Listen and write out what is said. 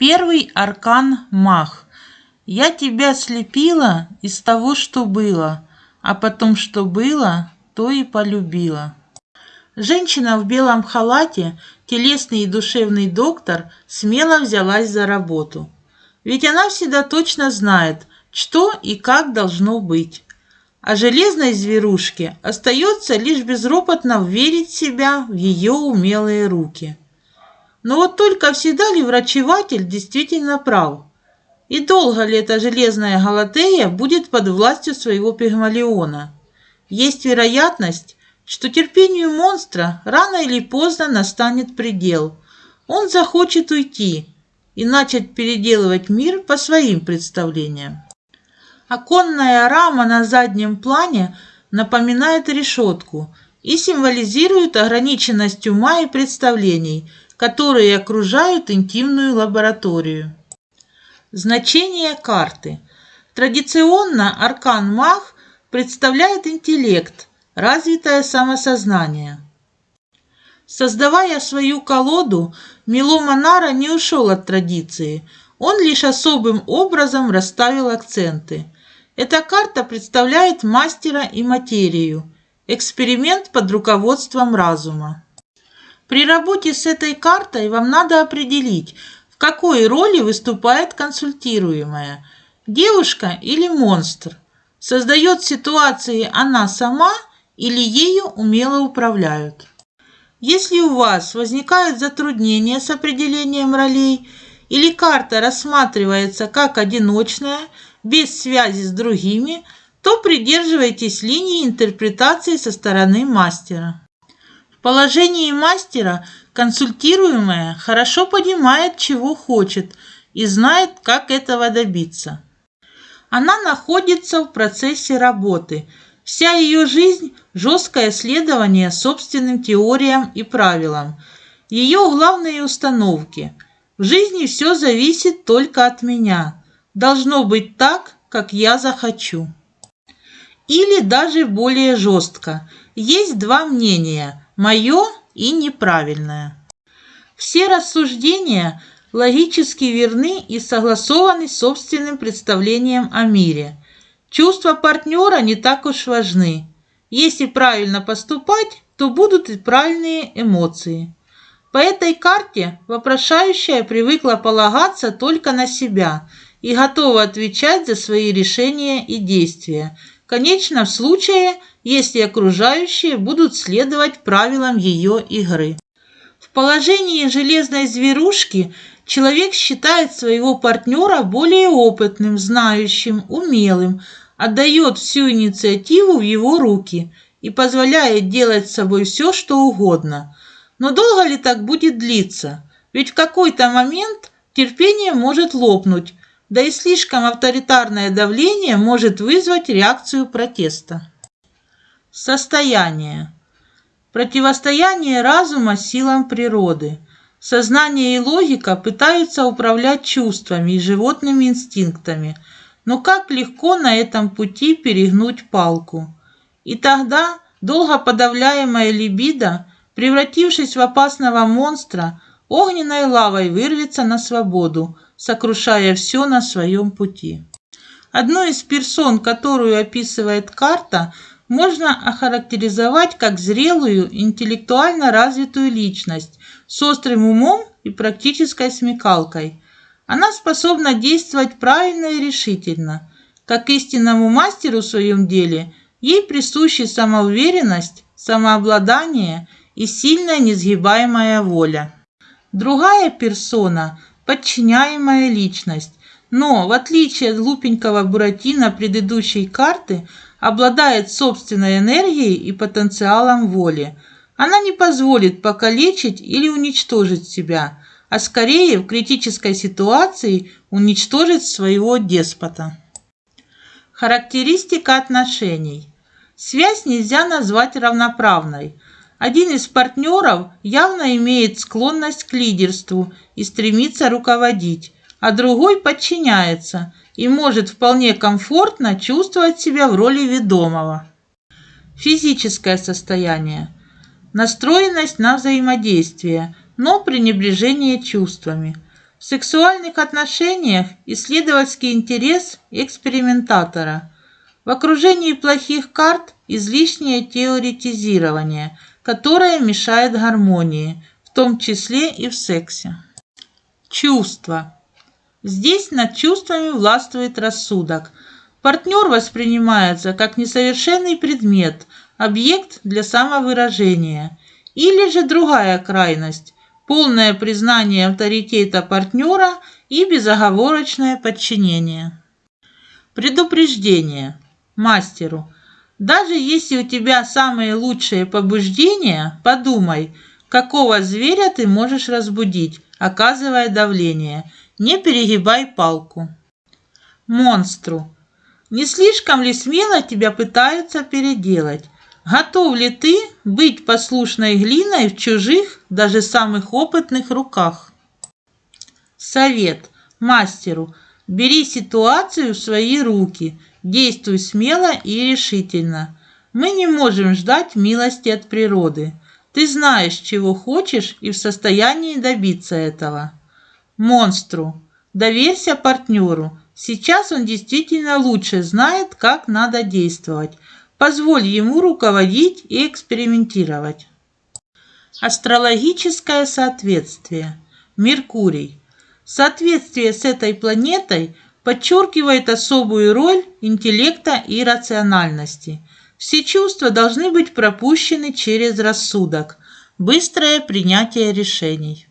Первый аркан Мах. Я тебя слепила из того, что было, а потом, что было, то и полюбила. Женщина в белом халате, телесный и душевный доктор, смело взялась за работу. Ведь она всегда точно знает, что и как должно быть. А железной зверушке остается лишь безропотно верить себя в ее умелые руки. Но вот только всегда ли врачеватель действительно прав? И долго ли эта железная Галатея будет под властью своего пигмалиона? Есть вероятность, что терпению монстра рано или поздно настанет предел. Он захочет уйти и начать переделывать мир по своим представлениям. Оконная рама на заднем плане напоминает решетку и символизирует ограниченность ума и представлений, которые окружают интимную лабораторию. Значение карты. Традиционно аркан Мах представляет интеллект, развитое самосознание. Создавая свою колоду, Мило Монара не ушел от традиции, он лишь особым образом расставил акценты – эта карта представляет мастера и материю, эксперимент под руководством разума. При работе с этой картой вам надо определить, в какой роли выступает консультируемая – девушка или монстр. Создает ситуации она сама или ею умело управляют. Если у вас возникают затруднения с определением ролей или карта рассматривается как одиночная – без связи с другими, то придерживайтесь линии интерпретации со стороны мастера. Положении мастера консультируемая хорошо понимает, чего хочет и знает, как этого добиться. Она находится в процессе работы. Вся ее жизнь – жесткое следование собственным теориям и правилам. Ее главные установки – в жизни все зависит только от меня – должно быть так, как я захочу. Или даже более жестко. Есть два мнения – мое и неправильное. Все рассуждения логически верны и согласованы с собственным представлением о мире. Чувства партнера не так уж важны. Если правильно поступать, то будут и правильные эмоции. По этой карте вопрошающая привыкла полагаться только на себя – и готова отвечать за свои решения и действия, конечно, в случае, если окружающие будут следовать правилам ее игры. В положении железной зверушки человек считает своего партнера более опытным, знающим, умелым, отдает всю инициативу в его руки и позволяет делать с собой все, что угодно. Но долго ли так будет длиться? Ведь в какой-то момент терпение может лопнуть, да и слишком авторитарное давление может вызвать реакцию протеста. Состояние. Противостояние разума силам природы. Сознание и логика пытаются управлять чувствами и животными инстинктами, но как легко на этом пути перегнуть палку. И тогда долго подавляемая либидо, превратившись в опасного монстра, огненной лавой вырвется на свободу – сокрушая все на своем пути. Одну из персон, которую описывает карта, можно охарактеризовать как зрелую, интеллектуально развитую личность с острым умом и практической смекалкой. Она способна действовать правильно и решительно. Как истинному мастеру в своем деле, ей присущи самоуверенность, самообладание и сильная несгибаемая воля. Другая персона – подчиняемая личность, но, в отличие от глупенького Буратино предыдущей карты, обладает собственной энергией и потенциалом воли. Она не позволит покалечить или уничтожить себя, а скорее в критической ситуации уничтожить своего деспота. Характеристика отношений. Связь нельзя назвать равноправной – один из партнеров явно имеет склонность к лидерству и стремится руководить, а другой подчиняется и может вполне комфортно чувствовать себя в роли ведомого. Физическое состояние. Настроенность на взаимодействие, но пренебрежение чувствами. В сексуальных отношениях исследовательский интерес экспериментатора. В окружении плохих карт излишнее теоретизирование, которое мешает гармонии, в том числе и в сексе. Чувства. Здесь над чувствами властвует рассудок. Партнер воспринимается как несовершенный предмет, объект для самовыражения. Или же другая крайность – полное признание авторитета партнера и безоговорочное подчинение. Предупреждение. Мастеру. Даже если у тебя самые лучшие побуждения, подумай, какого зверя ты можешь разбудить, оказывая давление. Не перегибай палку. Монстру. Не слишком ли смело тебя пытаются переделать? Готов ли ты быть послушной глиной в чужих, даже самых опытных руках? Совет мастеру. Бери ситуацию в свои руки, действуй смело и решительно. Мы не можем ждать милости от природы. Ты знаешь, чего хочешь и в состоянии добиться этого. Монстру. Доверься партнеру. Сейчас он действительно лучше знает, как надо действовать. Позволь ему руководить и экспериментировать. Астрологическое соответствие. Меркурий. Соответствие с этой планетой подчеркивает особую роль интеллекта и рациональности. Все чувства должны быть пропущены через рассудок. Быстрое принятие решений.